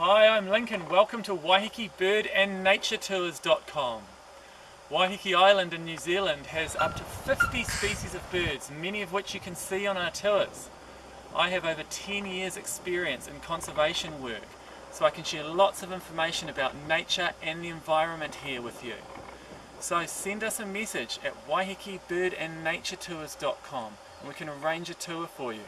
Hi, I'm Lincoln. Welcome to Waiheke Bird and Nature Tours.com. Waiheke Island in New Zealand has up to 50 species of birds, many of which you can see on our tours. I have over 10 years experience in conservation work, so I can share lots of information about nature and the environment here with you. So send us a message at waihekebirdandnaturetours.com and we can arrange a tour for you.